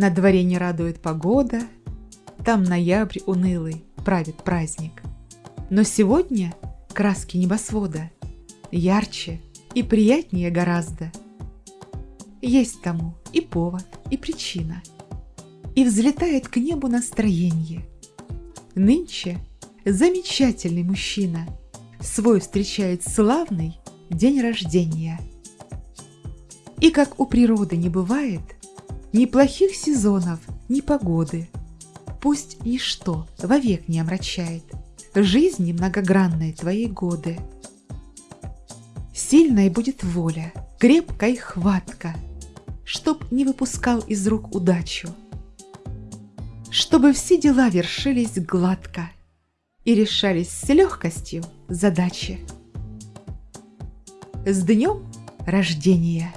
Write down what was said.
На дворе не радует погода, Там ноябрь унылый правит праздник. Но сегодня краски небосвода Ярче и приятнее гораздо. Есть тому и повод, и причина. И взлетает к небу настроение. Нынче замечательный мужчина Свой встречает славный день рождения. И как у природы не бывает Ни плохих сезонов, ни погоды, Пусть ничто вовек не омрачает Жизни многогранной твоей годы. Сильной будет воля, крепкой хватка, Чтоб не выпускал из рук удачу, Чтобы все дела вершились гладко И решались с легкостью задачи. С днем рождения!